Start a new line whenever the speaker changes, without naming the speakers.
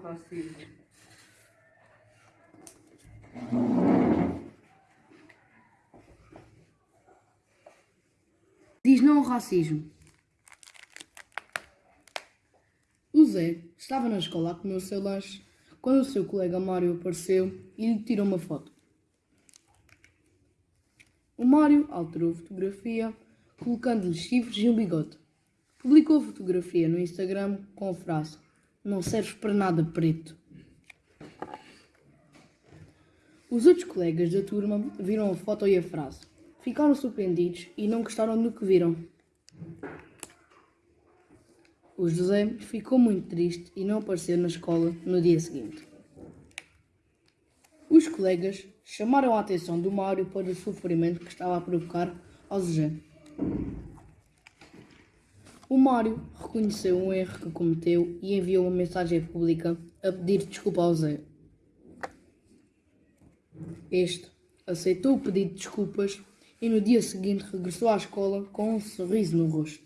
racismo.
Diz não ao racismo. O Zé estava na escola a comer o seu lanche quando o seu colega Mário apareceu e lhe tirou uma foto. O Mário alterou a fotografia, colocando-lhe chifres e um bigode. Publicou a fotografia no Instagram com a frase: Não serves para nada preto. Os outros colegas da turma viram a foto e a frase. Ficaram surpreendidos e não gostaram do que viram. O José ficou muito triste e não apareceu na escola no dia seguinte. Os colegas chamaram a atenção do Mário para o sofrimento que estava a provocar ao José. O Mário reconheceu um erro que cometeu e enviou uma mensagem pública a pedir desculpa ao Zé. Este aceitou o pedido de desculpas e no dia seguinte regressou à escola com um sorriso no rosto.